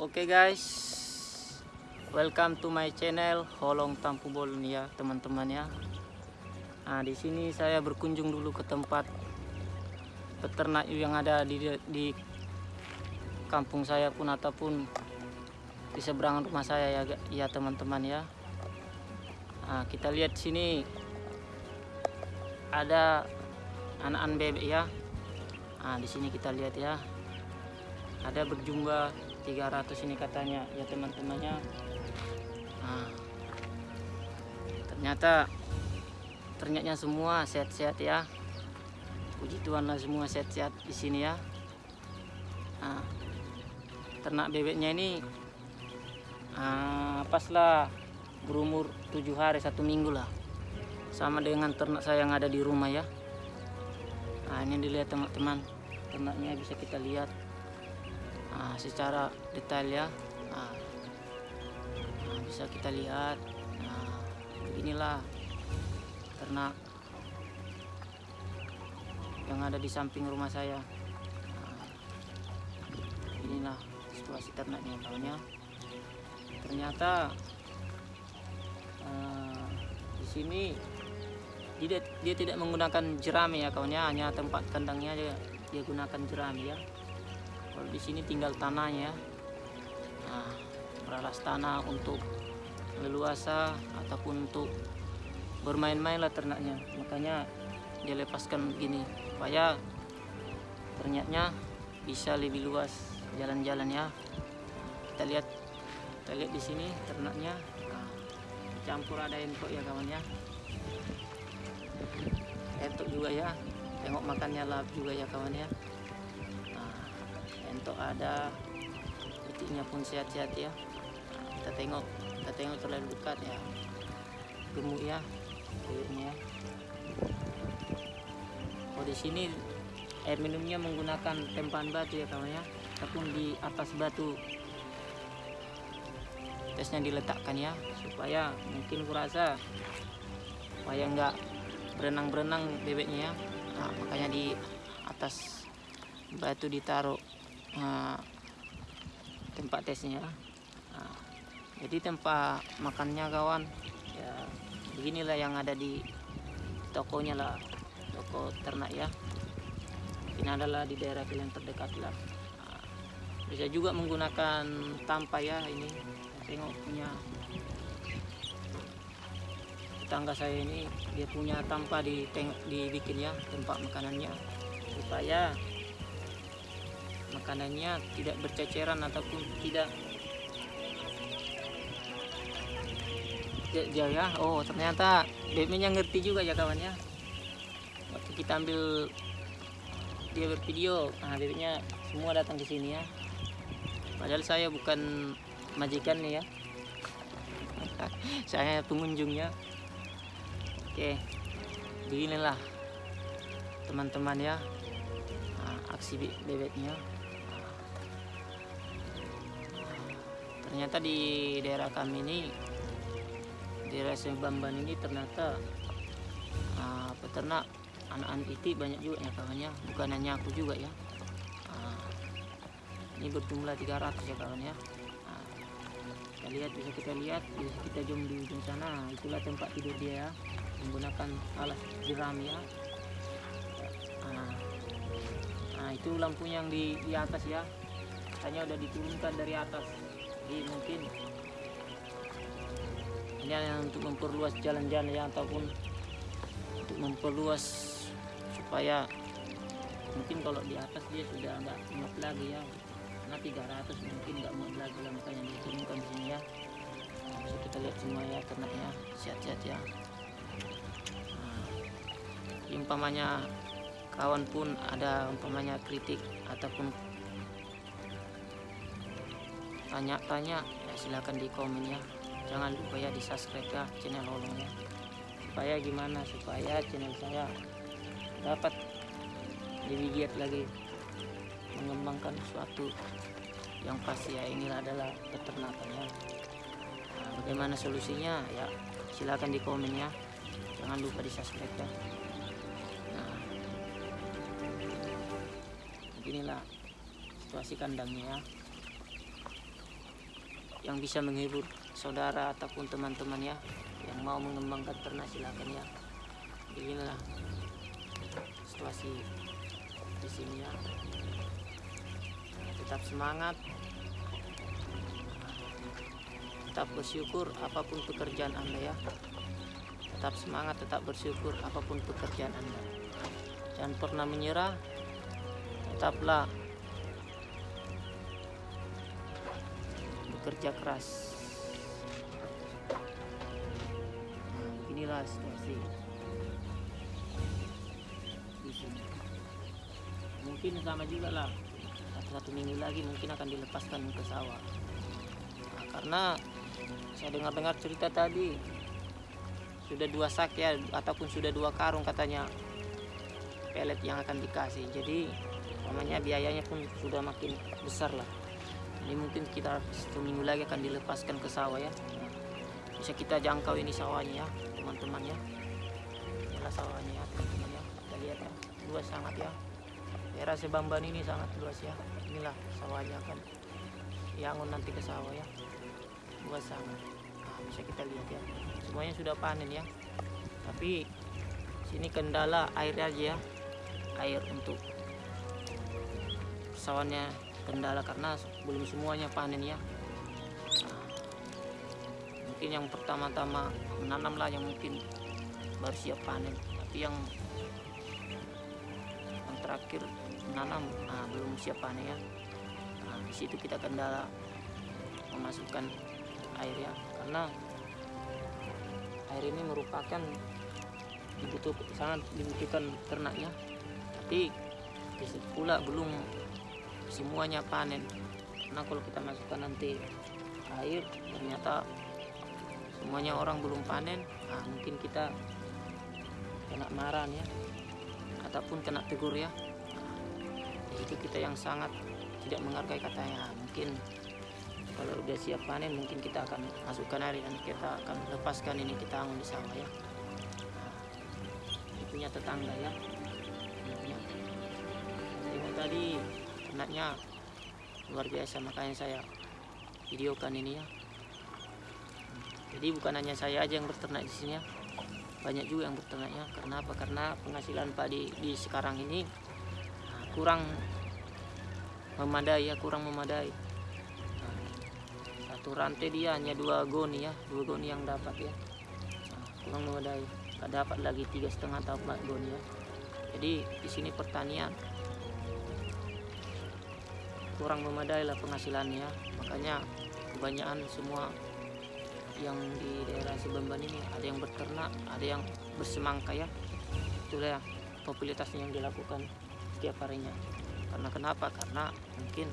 Oke guys, welcome to my channel Holong Tampubol nih ya teman-teman ya. Nah di sini saya berkunjung dulu ke tempat peternak yang ada di di kampung saya pun ataupun di seberang rumah saya ya ya teman-teman ya. Nah, kita lihat sini ada anak-anak bebek ya. Nah di sini kita lihat ya ada berjumlah 300 ini katanya. Ya teman-temannya. Nah, ternyata ternyata semua sehat-sehat ya. Puji Tuhan lah semua sehat-sehat di sini ya. Nah, ternak bebeknya ini nah, pas lah berumur tujuh hari satu minggu lah. Sama dengan ternak saya yang ada di rumah ya. Nah ini dilihat teman-teman. Ternaknya bisa kita lihat nah, secara detail ya. Nah, nah, bisa kita lihat. Nah, beginilah ternak yang ada di samping rumah saya. Nah, inilah situasi ternaknya tahunya. Ternyata uh, di sini dia, dia tidak menggunakan jerami ya kawannya hanya tempat kandangnya dia, dia gunakan jerami ya kalau di sini tinggal tanahnya. Nah, meralas tanah untuk leluasa ataupun untuk bermain-main lah ternaknya. Makanya dia lepaskan begini supaya ternyata bisa lebih luas jalan-jalan ya. Kita lihat kita lihat di sini ternaknya. Nah, campur ada entok ya kawan ya. Entok juga ya. Tengok makannya lap juga ya kawan ya untuk ada titiknya pun sehat-sehat ya. Kita tengok kita tengok terlalu dekat ya. Gemuk ya kulitnya ya oh di sini air minumnya menggunakan tempahan batu ya kawan ya. Ataupun di atas batu. Tesnya diletakkan ya supaya mungkin kurasa. Supaya enggak berenang-berenang bebeknya ya. Nah, makanya di atas batu ditaruh uh, tempat tesnya. Uh, jadi tempat makannya kawan ya beginilah yang ada di tokonya lah toko ternak ya. Ini adalah di daerah yang terdekat lah. Uh, bisa juga menggunakan tampa ya ini. Tengok punya tetangga saya ini dia punya tampa di dibikin ya tempat makanannya. Supaya makanannya tidak berceceran ataupun tidak jauh ya oh ternyata bebeknya ngerti juga ya kawan ya. Waktu kita ambil dia bervideo. Nah bebeknya semua datang ke sini ya. Padahal saya bukan majikan nih ya. Saya pengunjungnya oke beginilah teman-teman ya aksi bebeknya ternyata di daerah kami ini di daerah Sembamban ini ternyata uh, peternak anak-anak itu banyak juga ya kawannya. Bukan hanya aku juga ya. Uh, ini berjumlah 300 ya kawan ya. Uh, kita lihat bisa kita lihat bisa kita zoom di ujung sana. Itulah tempat tidur dia ya menggunakan alas jeram ya. Nah itu lampunya yang di, di atas ya. Hanya udah diturunkan dari atas jadi mungkin. Ini yang untuk memperluas jalan-jalan ya ataupun untuk memperluas supaya mungkin kalau di atas dia sudah nggak muat lagi ya. Karena 300 mungkin nggak muat lagi lah makanya diturunkan di sini ya. Bisa kita lihat semua ya ternaknya sehat-sehat ya. Nah, umpamanya kawan pun ada umpamanya kritik ataupun tanya-tanya ya silahkan di komen ya. Jangan lupa ya di subscribe ya channel Holong ya supaya gimana? Supaya channel saya dapat lebih giat lagi. Mengembangkan sesuatu yang pasti ya. Inilah adalah peternakan ya nah, bagaimana solusinya? Ya silahkan di komen ya. Jangan lupa di subscribe ya. Nah beginilah situasi kandangnya ya yang bisa menghibur saudara ataupun teman-teman ya yang mau mengembangkan ternak silakan ya. Beginilah situasi di sini ya. Tetap semangat. Tetap bersyukur apa pun pekerjaan anda ya. Tetap semangat tetap bersyukur apa pun pekerjaan anda. Jangan pernah menyerah. Tetaplah bekerja keras. Inilah situasi di mungkin sama juga lah. Satu, satu minggu lagi mungkin akan dilepaskan ke sawah. Nah, karena saya dengar-dengar cerita tadi sudah dua sak ya ataupun sudah dua karung katanya pelet yang akan dikasih. Jadi namanya biayanya pun sudah makin besar lah ini mungkin kita satu minggu lagi akan dilepaskan ke sawah ya. Bisa kita jangkau ini sawahnya ya teman-teman ya. Inilah sawahnya ya teman-teman ya. Kita lihat ya luas sangat ya. Daerah Sebamban ini sangat luas ya. Inilah sawahnya akan diangun nanti ke sawah ya. Luas sangat. Nah, bisa kita lihat ya. Semuanya sudah panen ya. Tapi sini kendala air aja ya. Air untuk sawannya kendala karena belum semuanya panen ya. Mungkin yang pertama-tama menanam lah yang mungkin baru siap panen. Tapi yang yang terakhir menanam nah, belum siap panen ya. Nah, di situ kita kendala memasukkan air ya. Karena air ini merupakan dibutuhkan sangat dibutuhkan ternaknya tapi pula belum semuanya panen. Karena kalau kita masukkan nanti air ternyata semuanya orang belum panen nah, mungkin kita kena marah ya ataupun kena tegur ya. Nah, itu kita yang sangat tidak menghargai katanya. Mungkin kalau udah siap panen mungkin kita akan masukkan air dan kita akan lepaskan ini kita anggun di sawah ya. Nah, punya tetangga ya tadi ternaknya luar biasa makanya saya videokan ini ya. Jadi bukan hanya saya aja yang berternak di sini ya banyak juga yang berternaknya karena apa? Karena penghasilan padi di sekarang ini nah, kurang memadai ya kurang memadai. Nah, satu rantai dia hanya dua goni ya dua goni yang dapat ya. Nah, kurang memadai. Tak dapat lagi tiga setengah atau empat goni ya. Jadi di sini pertanian kurang memadai lah penghasilannya. Makanya kebanyakan semua yang di daerah Sebamban ini ada yang berternak ada yang bersemangka ya. Itulah ya, popularitasnya yang dilakukan setiap harinya. Karena kenapa? Karena mungkin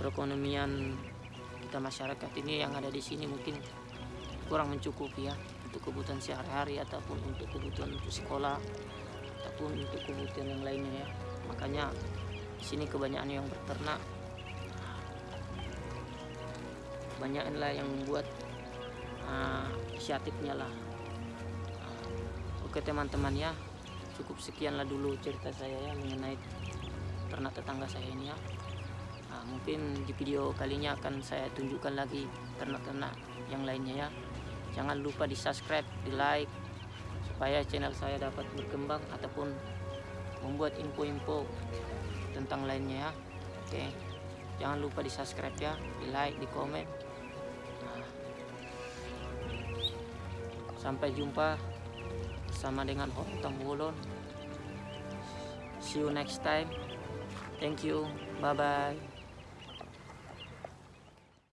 perekonomian kita masyarakat ini yang ada di sini mungkin kurang mencukupi ya untuk kebutuhan sehari-hari ataupun untuk kebutuhan untuk sekolah ataupun untuk kebutuhan yang lainnya ya. Makanya sini kebanyakan yang berternak. Kebanyakan lah yang membuat uh, lah. Oke teman-teman ya. Cukup sekianlah dulu cerita saya ya mengenai ternak tetangga saya ini ya. Nah, mungkin di video kalinya akan saya tunjukkan lagi ternak-ternak yang lainnya ya. Jangan lupa di subscribe di like supaya channel saya dapat berkembang ataupun membuat info-info tentang lainnya ya. Oke jangan lupa di subscribe ya di like di komen. Sampai jumpa sama dengan Hotang Wulon see you next time. Thank you. Bye bye